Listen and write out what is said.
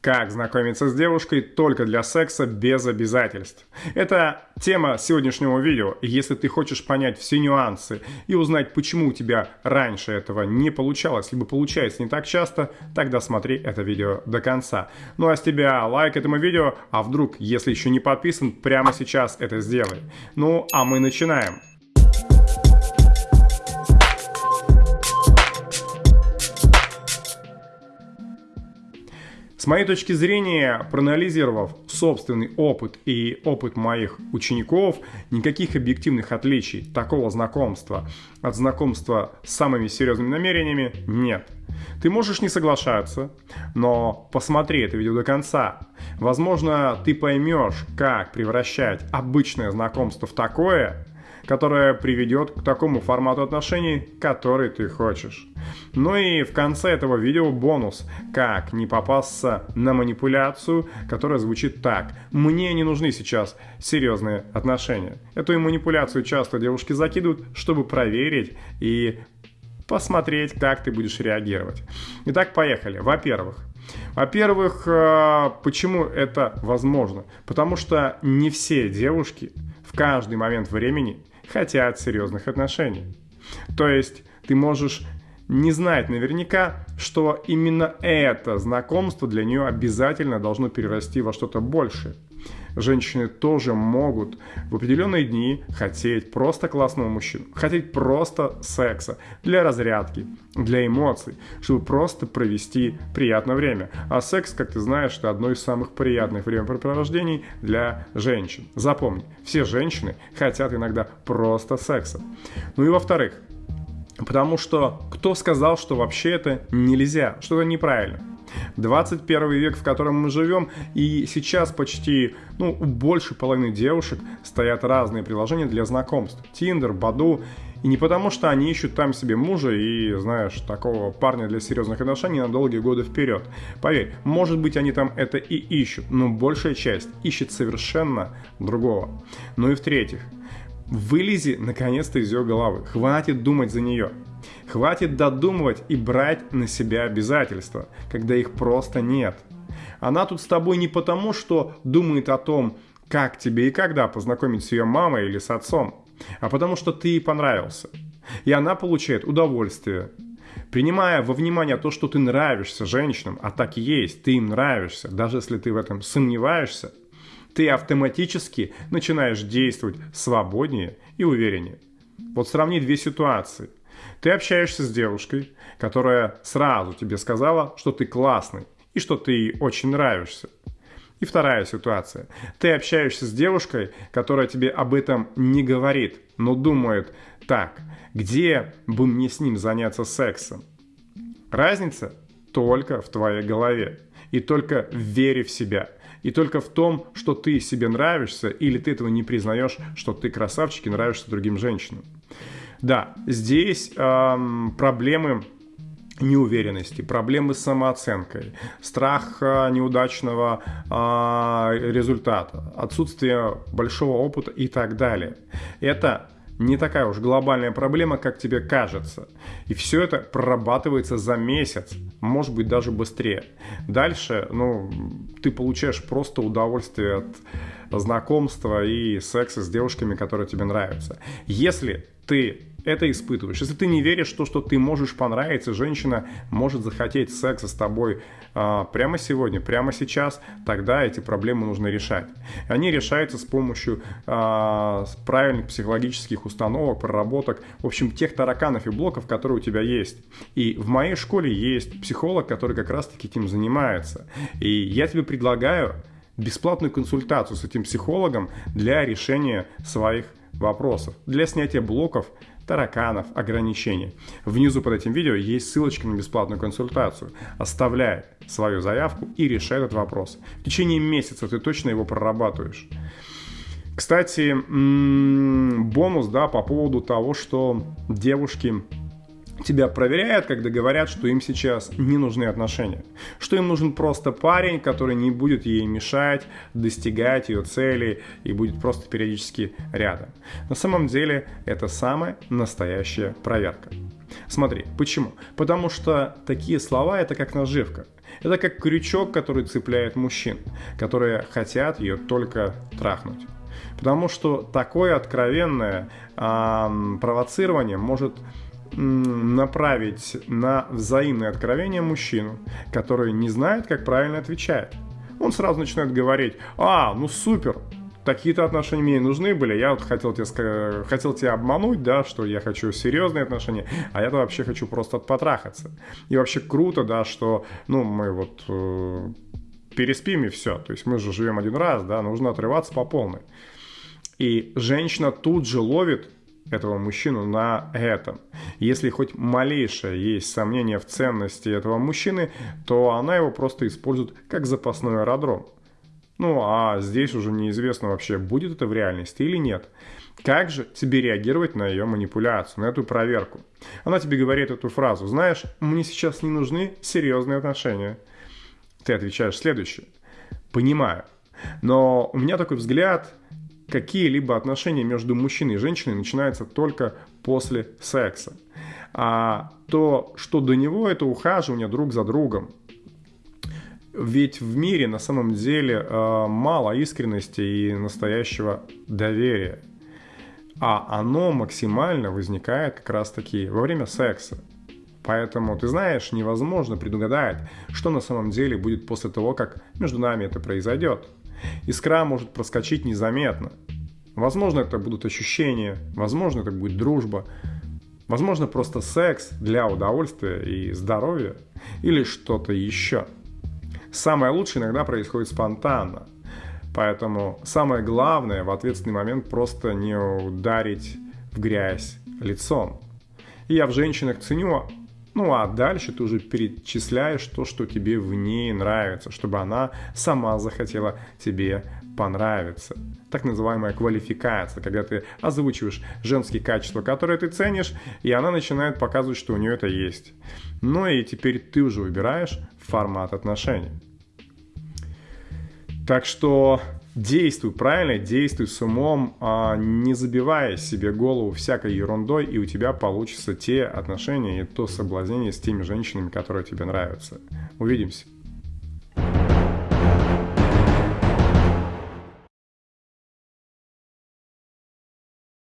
Как знакомиться с девушкой только для секса без обязательств. Это тема сегодняшнего видео. Если ты хочешь понять все нюансы и узнать, почему у тебя раньше этого не получалось, либо получается не так часто, тогда смотри это видео до конца. Ну а с тебя лайк этому видео, а вдруг, если еще не подписан, прямо сейчас это сделай. Ну а мы начинаем. С моей точки зрения, проанализировав собственный опыт и опыт моих учеников, никаких объективных отличий такого знакомства от знакомства с самыми серьезными намерениями нет. Ты можешь не соглашаться, но посмотри это видео до конца. Возможно, ты поймешь, как превращать обычное знакомство в такое, которая приведет к такому формату отношений, который ты хочешь. Ну и в конце этого видео бонус, как не попасться на манипуляцию, которая звучит так. Мне не нужны сейчас серьезные отношения. Эту манипуляцию часто девушки закидывают, чтобы проверить и посмотреть, как ты будешь реагировать. Итак, поехали. Во-первых, во-первых, э, почему это возможно? Потому что не все девушки в каждый момент времени хотят серьезных отношений. То есть ты можешь не знать наверняка, что именно это знакомство для нее обязательно должно перерасти во что-то большее. Женщины тоже могут в определенные дни хотеть просто классного мужчину, хотеть просто секса для разрядки, для эмоций, чтобы просто провести приятное время. А секс, как ты знаешь, это одно из самых приятных времяпрепровождений для женщин. Запомни, все женщины хотят иногда просто секса. Ну и во-вторых, Потому что кто сказал, что вообще это нельзя, что это неправильно? 21 век, в котором мы живем, и сейчас почти, ну, у большей половины девушек стоят разные приложения для знакомств. Тиндер, Баду. И не потому, что они ищут там себе мужа и, знаешь, такого парня для серьезных отношений на долгие годы вперед. Поверь, может быть, они там это и ищут, но большая часть ищет совершенно другого. Ну и в-третьих, вылези наконец-то из ее головы. Хватит думать за нее. Хватит додумывать и брать на себя обязательства, когда их просто нет. Она тут с тобой не потому, что думает о том, как тебе и когда познакомить с ее мамой или с отцом, а потому что ты ей понравился. И она получает удовольствие. Принимая во внимание то, что ты нравишься женщинам, а так и есть, ты им нравишься, даже если ты в этом сомневаешься, ты автоматически начинаешь действовать свободнее и увереннее. Вот сравни две ситуации. Ты общаешься с девушкой, которая сразу тебе сказала, что ты классный и что ты ей очень нравишься. И вторая ситуация. Ты общаешься с девушкой, которая тебе об этом не говорит, но думает, так, где бы мне с ним заняться сексом? Разница только в твоей голове и только в вере в себя. И только в том, что ты себе нравишься или ты этого не признаешь, что ты красавчик и нравишься другим женщинам. Да, здесь эм, проблемы неуверенности, проблемы с самооценкой, страх э, неудачного э, результата, отсутствие большого опыта и так далее. Это не такая уж глобальная проблема, как тебе кажется. И все это прорабатывается за месяц, может быть даже быстрее. Дальше, ну, ты получаешь просто удовольствие от знакомства и секса с девушками, которые тебе нравятся. Если ты это испытываешь. Если ты не веришь в то, что ты можешь понравиться, женщина может захотеть секса с тобой а, прямо сегодня, прямо сейчас, тогда эти проблемы нужно решать. Они решаются с помощью а, правильных психологических установок, проработок, в общем, тех тараканов и блоков, которые у тебя есть. И в моей школе есть психолог, который как раз-таки этим занимается. И я тебе предлагаю бесплатную консультацию с этим психологом для решения своих вопросов, для снятия блоков, тараканов, ограничений. Внизу под этим видео есть ссылочка на бесплатную консультацию. Оставляй свою заявку и решай этот вопрос. В течение месяца ты точно его прорабатываешь. Кстати, бонус, да, по поводу того, что девушки тебя проверяют, когда говорят, что им сейчас не нужны отношения. Что им нужен просто парень, который не будет ей мешать, достигать ее цели и будет просто периодически рядом. На самом деле это самая настоящая проверка. Смотри, почему? Потому что такие слова это как наживка. Это как крючок, который цепляет мужчин, которые хотят ее только трахнуть. Потому что такое откровенное э, провоцирование может направить на взаимное откровение мужчину, который не знает, как правильно отвечать. Он сразу начинает говорить, а, ну супер, такие-то отношения мне нужны были, я вот хотел тебя, хотел тебя обмануть, да, что я хочу серьезные отношения, а я-то вообще хочу просто потрахаться. И вообще круто, да, что, ну, мы вот э, переспим и все, то есть мы же живем один раз, да, нужно отрываться по полной. И женщина тут же ловит этого мужчину на этом. Если хоть малейшее есть сомнение в ценности этого мужчины, то она его просто использует как запасной аэродром. Ну, а здесь уже неизвестно вообще, будет это в реальности или нет. Как же тебе реагировать на ее манипуляцию, на эту проверку? Она тебе говорит эту фразу, знаешь, мне сейчас не нужны серьезные отношения. Ты отвечаешь следующее. Понимаю. Но у меня такой взгляд, какие-либо отношения между мужчиной и женщиной начинаются только после секса. А то, что до него, это ухаживание друг за другом. Ведь в мире на самом деле э, мало искренности и настоящего доверия. А оно максимально возникает как раз таки во время секса. Поэтому, ты знаешь, невозможно предугадать, что на самом деле будет после того, как между нами это произойдет. Искра может проскочить незаметно. Возможно, это будут ощущения, возможно, это будет дружба, возможно, просто секс для удовольствия и здоровья или что-то еще. Самое лучшее иногда происходит спонтанно. Поэтому самое главное в ответственный момент просто не ударить в грязь лицом. И я в женщинах ценю ну а дальше ты уже перечисляешь то, что тебе в ней нравится, чтобы она сама захотела тебе понравиться. Так называемая квалификация, когда ты озвучиваешь женские качества, которые ты ценишь, и она начинает показывать, что у нее это есть. Ну и теперь ты уже выбираешь формат отношений. Так что действуй правильно, действуй с умом, а не забивая себе голову всякой ерундой, и у тебя получится те отношения и то соблазнение с теми женщинами, которые тебе нравятся. Увидимся.